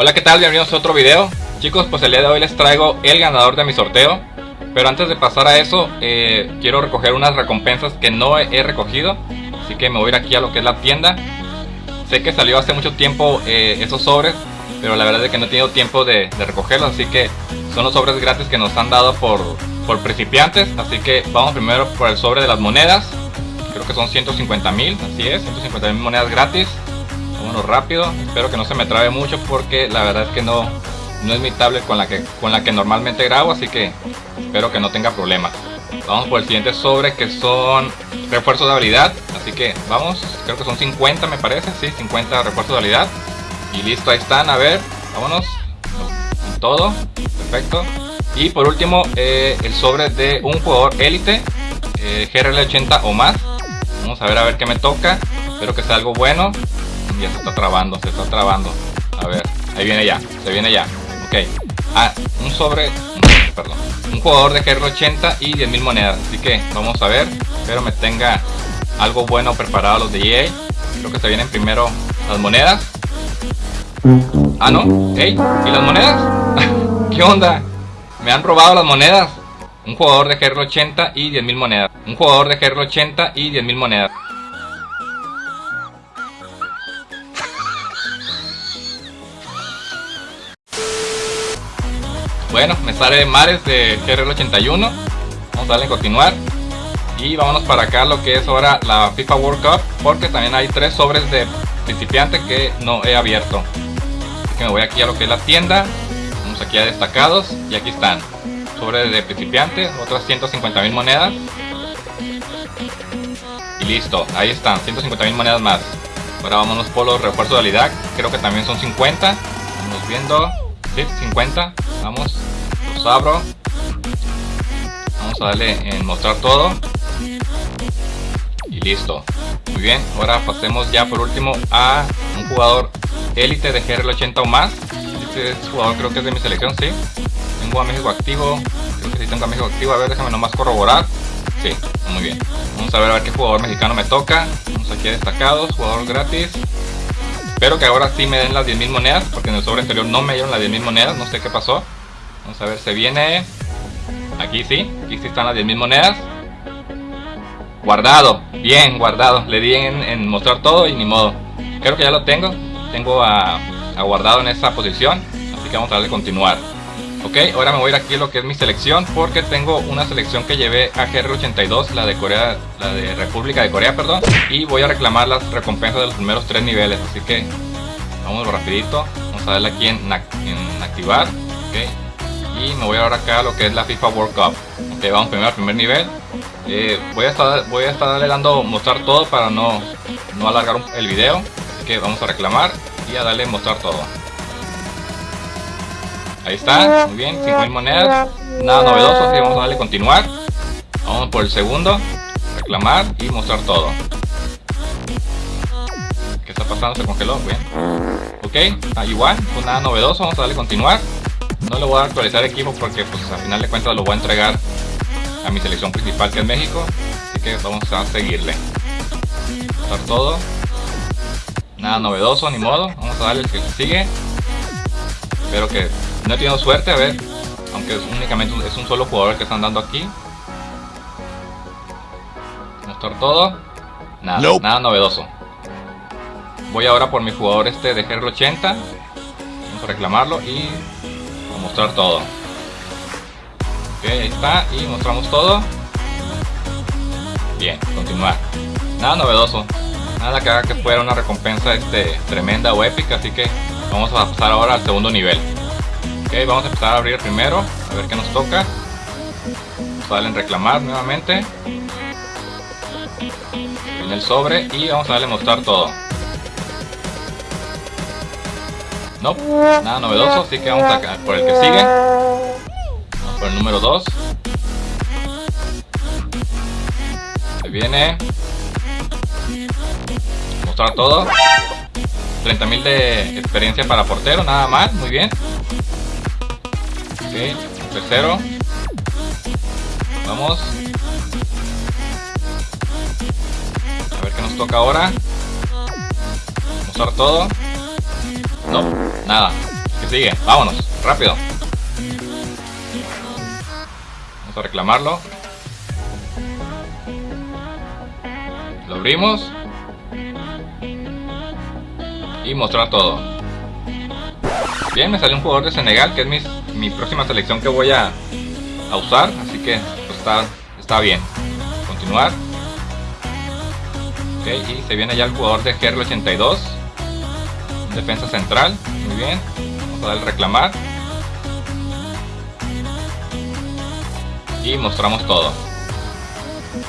Hola qué tal, bienvenidos a otro video. Chicos, pues el día de hoy les traigo el ganador de mi sorteo. Pero antes de pasar a eso, eh, quiero recoger unas recompensas que no he recogido. Así que me voy a ir aquí a lo que es la tienda. Sé que salió hace mucho tiempo eh, esos sobres Pero la verdad es que no he tenido tiempo de, recogerlos Así que son los sobres gratis que nos han dado por, por principiantes. Así que vamos primero por el sobre de las monedas. Creo que son 150 mil, así es, 150 mil monedas gratis Vámonos rápido, espero que no se me trabe mucho porque la verdad es que no, no es mi tablet con la, que, con la que normalmente grabo, así que espero que no tenga problemas. Vamos por el siguiente sobre que son refuerzos de habilidad, así que vamos, creo que son 50 me parece, sí, 50 refuerzos de habilidad. Y listo, ahí están, a ver, vámonos, todo, perfecto. Y por último, eh, el sobre de un jugador élite, eh, GRL 80 o más. Vamos a ver a ver qué me toca, espero que sea algo bueno ya se está trabando, se está trabando. A ver, ahí viene ya, se viene ya. Ok. Ah, un sobre, perdón. Un jugador de GR80 y 10.000 monedas. Así que vamos a ver. Espero me tenga algo bueno preparado los de EA. Creo que se vienen primero las monedas. Ah, no. Hey, ¿y las monedas? ¿Qué onda? Me han robado las monedas. Un jugador de GR80 y 10.000 monedas. Un jugador de GR80 y 10.000 monedas. Bueno, me sale Mares de GRL81. Vamos a darle a continuar. Y vámonos para acá lo que es ahora la FIFA World Cup. Porque también hay tres sobres de principiante que no he abierto. Así que me voy aquí a lo que es la tienda. Vamos aquí a destacados. Y aquí están. Sobres de principiante. Otras 150 mil monedas. Y listo. Ahí están. 150 mil monedas más. Ahora vámonos por los refuerzos de habilidad. Creo que también son 50. Vamos viendo. Sí, 50 vamos. Los abro. Vamos a darle en mostrar todo. Y listo. Muy bien. Ahora pasemos ya por último a un jugador élite de GRL80 o más. Este jugador creo que es de mi selección sí. Tengo a México activo. Creo que sí tengo a México activo. A ver déjame nomás corroborar. Sí muy bien. Vamos a ver a ver qué jugador mexicano me toca. Vamos aquí a destacados. Jugador gratis Espero que ahora sí me den las 10.000 monedas, porque en el sobre anterior no me dieron las 10.000 monedas, no sé qué pasó. Vamos a ver, se viene... Aquí sí, aquí sí están las 10.000 monedas. Guardado, bien guardado. Le di en, mostrar todo y ni modo. Creo que ya lo tengo. Tengo a, a guardado en esa posición. Así que vamos a darle continuar. Ok, ahora me voy a ir aquí a lo que es mi selección porque tengo una selección que llevé a GR82, la de Corea, la de República de Corea, perdón, y voy a reclamar las recompensas de los primeros tres niveles, así que vamos rapidito, vamos a darle aquí en, activar, ok, y me voy ahora acá a lo que es la FIFA World Cup, ok, vamos primero al primer nivel, eh, voy a estar voy a estar dando mostrar todo para no, no alargar el video, así que vamos a reclamar y a darle mostrar todo. Ahí está, muy bien, 5000 monedas. Nada novedoso, así vamos a darle continuar. Vamos por el segundo, reclamar y mostrar todo. ¿Qué está pasando? Se congeló, bien. Ok, ah, igual, pues nada novedoso, vamos a darle continuar. No le voy a actualizar equipo porque pues al final de cuentas lo voy a entregar a mi selección principal que es México. Así que vamos a seguirle. Mostrar todo. Nada novedoso, ni modo. Vamos a darle el que sigue. Espero que no he tenido suerte, a ver. Aunque es únicamente es un solo jugador que están dando aquí. Mostrar todo. Nada, nada novedoso. Voy ahora por mi jugador este de GR80. Vamos a reclamarlo y a mostrar todo. Ok, ahí está. Y mostramos todo. Bien, continuar. Nada novedoso. Nada que haga que fuera una recompensa este, tremenda o épica. Así que vamos a pasar ahora al segundo nivel. Ok, vamos a empezar a abrir primero, a ver qué nos toca. Vamos en reclamar nuevamente. En el sobre y vamos a darle mostrar todo. No, nada novedoso, así que vamos a por el que sigue. Vamos por el número 2. Se viene. Mostrar todo. 30.000 de experiencia para portero, nada mal, muy bien. Ok, tercero. Vamos. A ver qué nos toca ahora. Mostrar todo. No, nada. ¿Qué sigue? Vámonos, rápido. Vamos a reclamarlo. Lo abrimos. Y mostrar todo. Bien, me salió un jugador de Senegal, que es mi, próxima selección que voy a, usar. Así que pues, está, está bien. Continuar. Ok, y se viene ya el jugador de GR82. Defensa central. Muy bien. Vamos a darle reclamar. Y mostramos todo.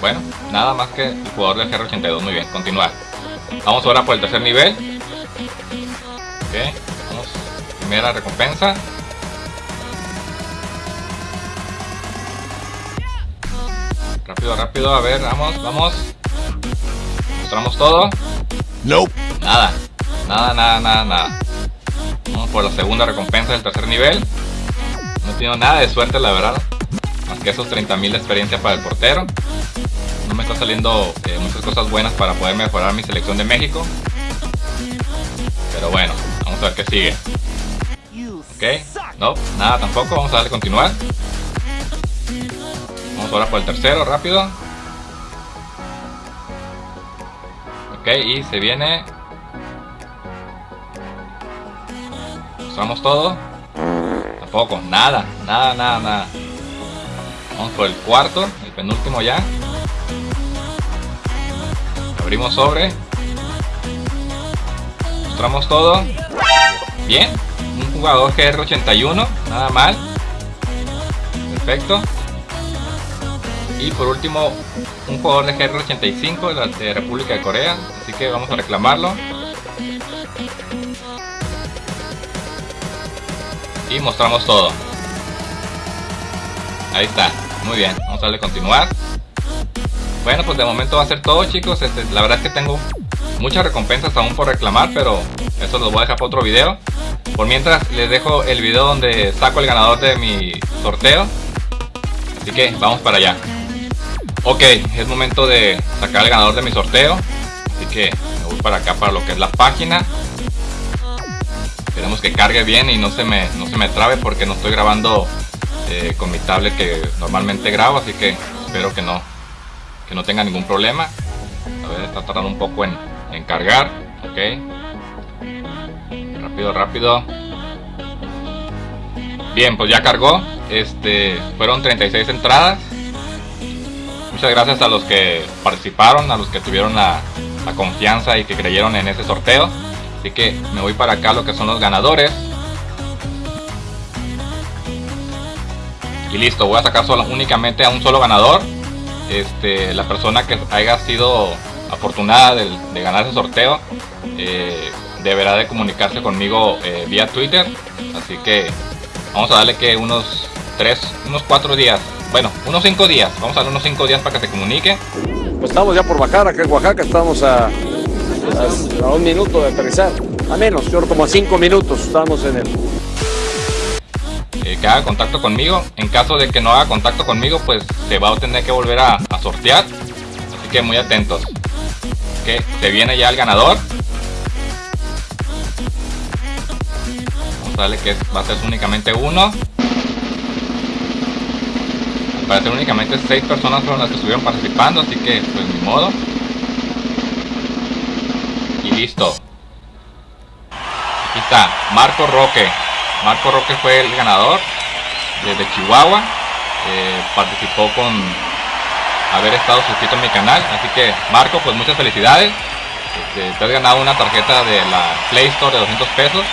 Bueno, nada más que el jugador del GR82. Muy bien, continuar. Vamos ahora por el tercer nivel. Ok. Primera recompensa. Rápido, rápido, a ver, vamos, vamos. Mostramos todo. No. Nada, nada, nada, nada, nada. Vamos por la segunda recompensa del tercer nivel. No he tenido nada de suerte, la verdad. Más que esos 30.000 de experiencia para el portero. No me está saliendo eh, muchas cosas buenas para poder mejorar mi selección de México. Pero bueno, vamos a ver qué sigue. Ok, no, nada tampoco. Vamos a darle continuar. Ahora por el tercero, rápido. Ok, y se viene... Mostramos todo. Tampoco, nada, nada, nada, nada. Vamos por el cuarto, el penúltimo ya. Abrimos sobre. Mostramos todo. Bien. Un jugador GR81, nada mal. Perfecto. Y por último, un jugador de GR85 de República de Corea. Así que vamos a reclamarlo. Y mostramos todo. Ahí está. Muy bien. Vamos a darle continuar. Bueno, pues de momento va a ser todo chicos. Este, la verdad es que tengo muchas recompensas aún por reclamar, pero eso lo voy a dejar para otro video. Por mientras les dejo el video donde saco el ganador de mi sorteo. Así que vamos para allá. Ok, es momento de sacar el ganador de mi sorteo. Así que me voy para acá para lo que es la página. Esperemos que cargue bien y no se me, no se me trabe porque no estoy grabando eh, con mi tablet que normalmente grabo. Así que espero que no, que no tenga ningún problema. A ver, está tardando un poco en, en cargar. Ok. Rápido, rápido. Bien, pues ya cargó. Este, fueron 36 entradas muchas gracias a los que participaron, a los que tuvieron la, confianza y que creyeron en ese sorteo. Así que me voy para acá lo que son los ganadores. Y listo, voy a sacar solo, únicamente a un solo ganador. Este, la persona que haya sido afortunada de, ganar ese sorteo eh, deberá de comunicarse conmigo eh, vía Twitter. Así que vamos a darle que unos 3, unos 4 días bueno, unos 5 días. Vamos a dar unos 5 días para que se comunique. Pues estamos ya por bajar acá en Oaxaca. Estamos a, a, un minuto de aterrizar. A menos, yo como a 5 minutos estamos en el... Eh, que haga contacto conmigo. En caso de que no haga contacto conmigo, pues se va a tener que volver a, sortear. Así que muy atentos. Que se viene ya el ganador. Vamos a darle que va a ser únicamente uno parece únicamente 6 personas fueron las que estuvieron participando, así que pues ni modo. Y listo. Aquí está, Marco Roque. Marco Roque fue el ganador desde Chihuahua. Eh, participó con haber estado suscrito en mi canal. Así que Marco, pues muchas felicidades. Este, te has ganado una tarjeta de la Play Store de 200 pesos.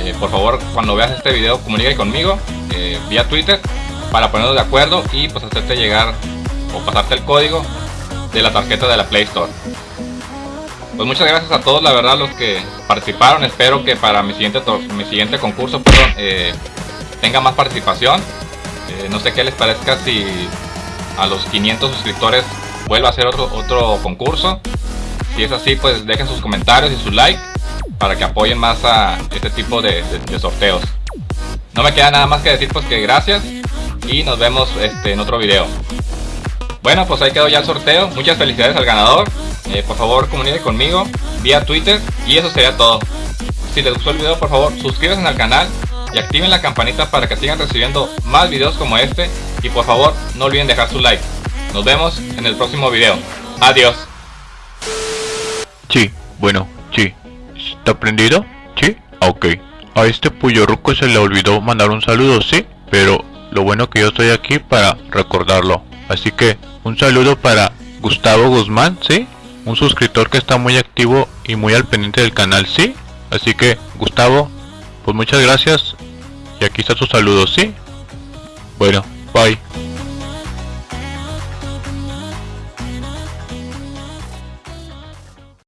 Eh, por favor, cuando veas este video, comunícate conmigo eh, vía Twitter para ponernos de acuerdo y pues hacerte llegar o pasarte el código de la tarjeta de la Play Store. Pues muchas gracias a todos, la verdad, los que participaron. Espero que para mi siguiente, mi siguiente concurso eh, tenga más participación. Eh, no sé qué les parezca si a los 500 suscriptores vuelvo a hacer otro, otro concurso. Si es así, pues dejen sus comentarios y su like para que apoyen más a este tipo de sorteos. No me queda nada más que decir pues que gracias y nos vemos este, en otro video. Bueno, pues ahí quedó ya el sorteo. Muchas felicidades al ganador. Eh, por favor, comunique conmigo vía Twitter. Y eso sería todo. si les gustó el video por favor suscríbanse al canal y activen la campanita para que sigan recibiendo más videos como este y por favor no olviden dejar su like. Nos vemos en el próximo video. Adiós. Sí, bueno, sí. ¿Está prendido? Sí, ok. A este Puyo se le olvidó mandar un saludo, sí, pero lo bueno que yo estoy aquí para recordarlo. Así que un saludo para Gustavo Guzmán, sí, un suscriptor que está muy activo y muy al pendiente del canal, sí. Así que Gustavo, pues muchas gracias y aquí está tu saludo, sí. Bueno, bye.